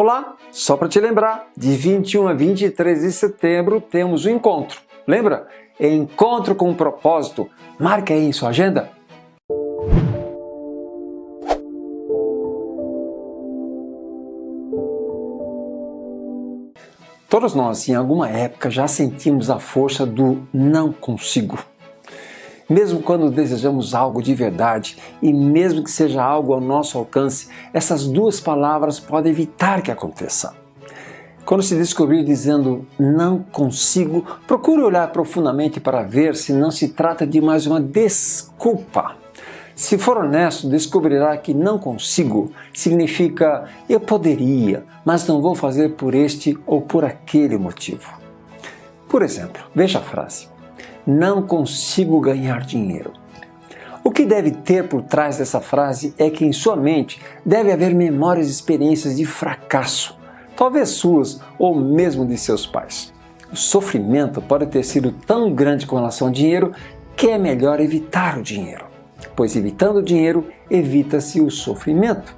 Olá, só para te lembrar, de 21 a 23 de setembro temos o um encontro. Lembra? Encontro com um propósito. Marque aí em sua agenda. Todos nós, em alguma época, já sentimos a força do não consigo. Mesmo quando desejamos algo de verdade e mesmo que seja algo ao nosso alcance, essas duas palavras podem evitar que aconteça. Quando se descobrir dizendo não consigo, procure olhar profundamente para ver se não se trata de mais uma desculpa. Se for honesto, descobrirá que não consigo significa eu poderia, mas não vou fazer por este ou por aquele motivo. Por exemplo, veja a frase não consigo ganhar dinheiro. O que deve ter por trás dessa frase é que em sua mente deve haver memórias e experiências de fracasso, talvez suas ou mesmo de seus pais. O sofrimento pode ter sido tão grande com relação ao dinheiro que é melhor evitar o dinheiro, pois evitando o dinheiro evita-se o sofrimento.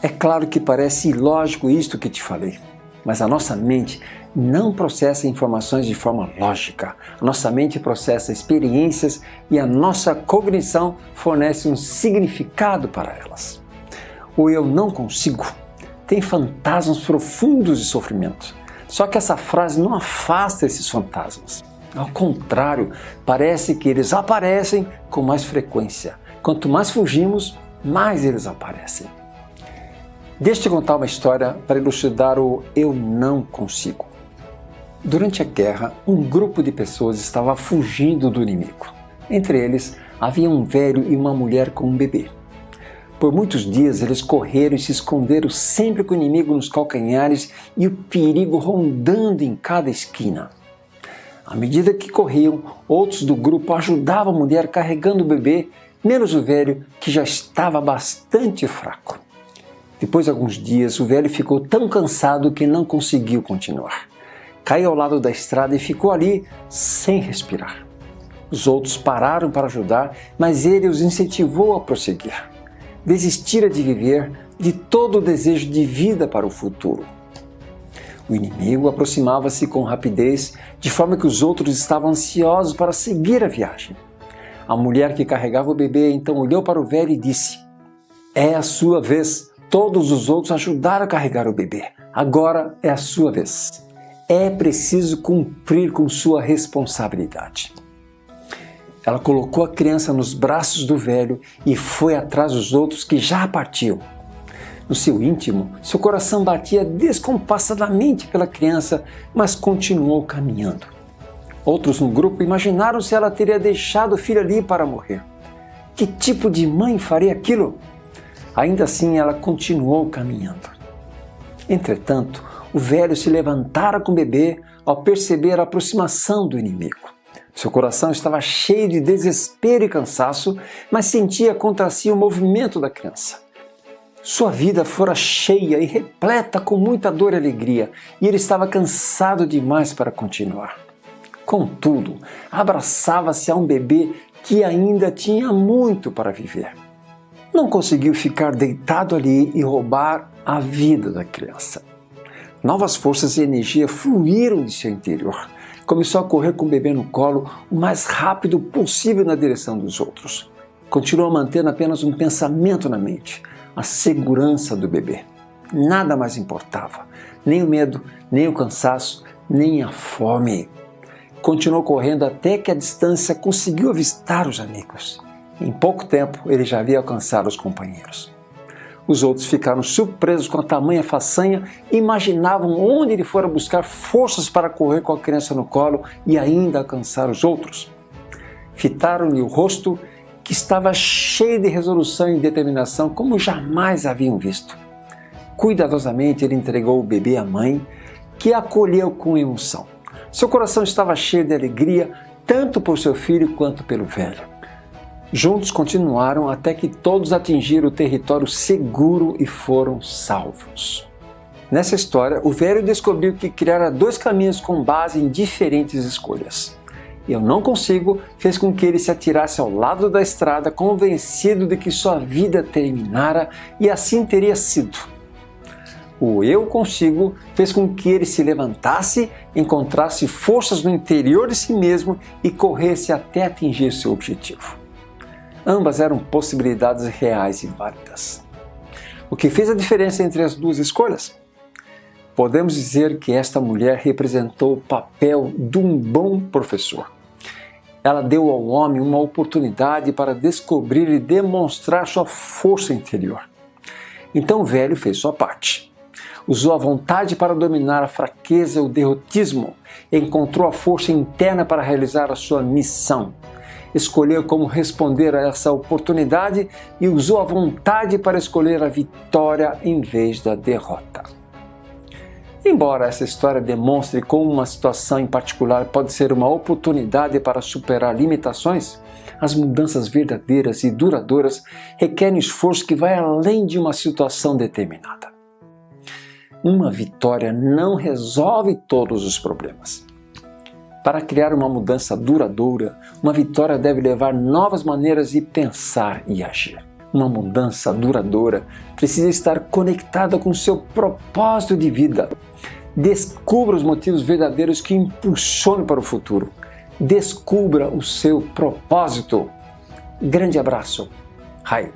É claro que parece ilógico isto que te falei, mas a nossa mente não processa informações de forma lógica. A nossa mente processa experiências e a nossa cognição fornece um significado para elas. O eu não consigo tem fantasmas profundos de sofrimento. Só que essa frase não afasta esses fantasmas. Ao contrário, parece que eles aparecem com mais frequência. Quanto mais fugimos, mais eles aparecem. Deixa eu te contar uma história para ilustrar o eu não consigo. Durante a guerra, um grupo de pessoas estava fugindo do inimigo. Entre eles, havia um velho e uma mulher com um bebê. Por muitos dias eles correram e se esconderam sempre com o inimigo nos calcanhares e o perigo rondando em cada esquina. À medida que corriam, outros do grupo ajudavam a mulher carregando o bebê, menos o velho, que já estava bastante fraco. Depois de alguns dias, o velho ficou tão cansado que não conseguiu continuar caiu ao lado da estrada e ficou ali sem respirar. Os outros pararam para ajudar, mas ele os incentivou a prosseguir. Desistira de viver de todo o desejo de vida para o futuro. O inimigo aproximava-se com rapidez, de forma que os outros estavam ansiosos para seguir a viagem. A mulher que carregava o bebê então olhou para o velho e disse: É a sua vez. Todos os outros ajudaram a carregar o bebê. Agora é a sua vez é preciso cumprir com sua responsabilidade. Ela colocou a criança nos braços do velho e foi atrás dos outros que já partiam. No seu íntimo, seu coração batia descompassadamente pela criança, mas continuou caminhando. Outros no grupo imaginaram se ela teria deixado o filho ali para morrer. Que tipo de mãe faria aquilo? Ainda assim, ela continuou caminhando. Entretanto, o velho se levantara com o bebê ao perceber a aproximação do inimigo. Seu coração estava cheio de desespero e cansaço, mas sentia contra si o movimento da criança. Sua vida fora cheia e repleta com muita dor e alegria, e ele estava cansado demais para continuar. Contudo, abraçava-se a um bebê que ainda tinha muito para viver. Não conseguiu ficar deitado ali e roubar a vida da criança. Novas forças e energia fluíram de seu interior. Começou a correr com o bebê no colo o mais rápido possível na direção dos outros. Continuou mantendo apenas um pensamento na mente, a segurança do bebê. Nada mais importava, nem o medo, nem o cansaço, nem a fome. Continuou correndo até que a distância conseguiu avistar os amigos. Em pouco tempo, ele já havia alcançado os companheiros. Os outros ficaram surpresos com a tamanha façanha imaginavam onde ele fora buscar forças para correr com a criança no colo e ainda alcançar os outros. Fitaram-lhe o rosto, que estava cheio de resolução e determinação como jamais haviam visto. Cuidadosamente ele entregou o bebê à mãe, que acolheu com emoção. Seu coração estava cheio de alegria, tanto por seu filho quanto pelo velho. Juntos continuaram até que todos atingiram o território seguro e foram salvos. Nessa história, o velho descobriu que criara dois caminhos com base em diferentes escolhas. Eu não consigo fez com que ele se atirasse ao lado da estrada convencido de que sua vida terminara e assim teria sido. O eu consigo fez com que ele se levantasse, encontrasse forças no interior de si mesmo e corresse até atingir seu objetivo. Ambas eram possibilidades reais e válidas. O que fez a diferença entre as duas escolhas? Podemos dizer que esta mulher representou o papel de um bom professor. Ela deu ao homem uma oportunidade para descobrir e demonstrar sua força interior. Então o velho fez sua parte. Usou a vontade para dominar a fraqueza e o derrotismo. Encontrou a força interna para realizar a sua missão. Escolheu como responder a essa oportunidade e usou a vontade para escolher a vitória em vez da derrota. Embora essa história demonstre como uma situação em particular pode ser uma oportunidade para superar limitações, as mudanças verdadeiras e duradouras requerem esforço que vai além de uma situação determinada. Uma vitória não resolve todos os problemas. Para criar uma mudança duradoura, uma vitória deve levar novas maneiras de pensar e agir. Uma mudança duradoura precisa estar conectada com seu propósito de vida. Descubra os motivos verdadeiros que impulsionam para o futuro. Descubra o seu propósito. Grande abraço. Rai.